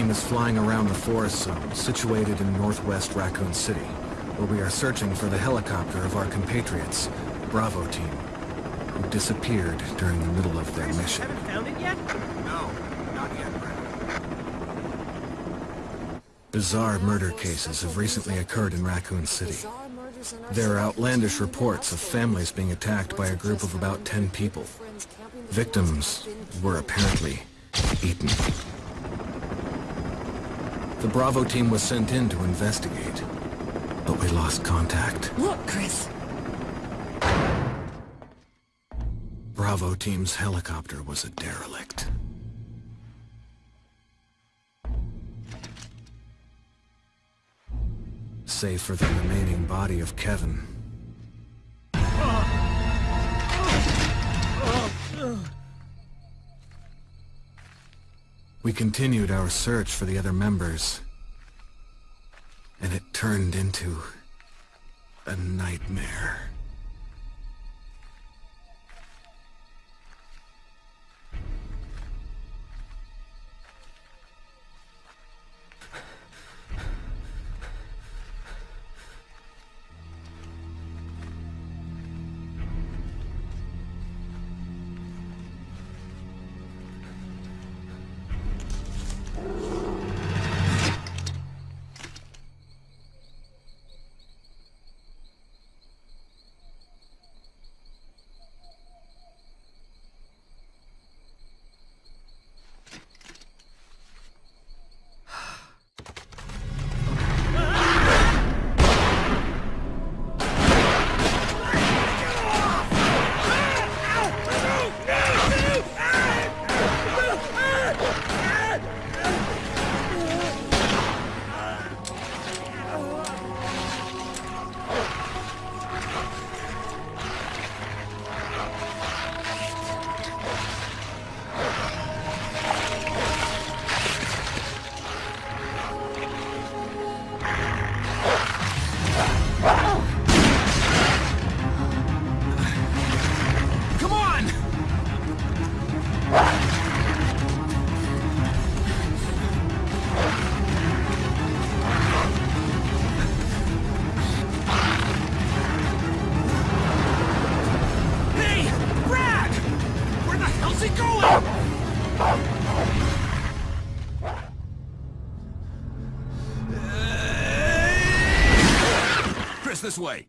Team is flying around the forest zone situated in northwest Raccoon City, where we are searching for the helicopter of our compatriots, Bravo Team, who disappeared during the middle of their mission. Haven't found it yet? No, not yet. Bizarre murder cases have recently occurred in Raccoon City. There are outlandish reports of families being attacked by a group of about 10 people. Victims were apparently eaten. The Bravo team was sent in to investigate, but we lost contact. Look, Chris. Bravo team's helicopter was a derelict. Save for the remaining body of Kevin. We continued our search for the other members. And it turned into... a nightmare. This way.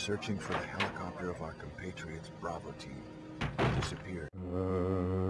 Searching for the helicopter of our compatriots Bravo Team. Disappeared. Uh,